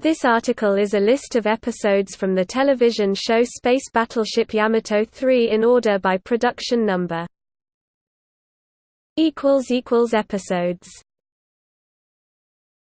This article is a list of episodes from the television show Space Battleship Yamato 3 in order by production number. Episodes